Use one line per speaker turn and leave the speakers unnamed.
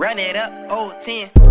Run it up, old 10.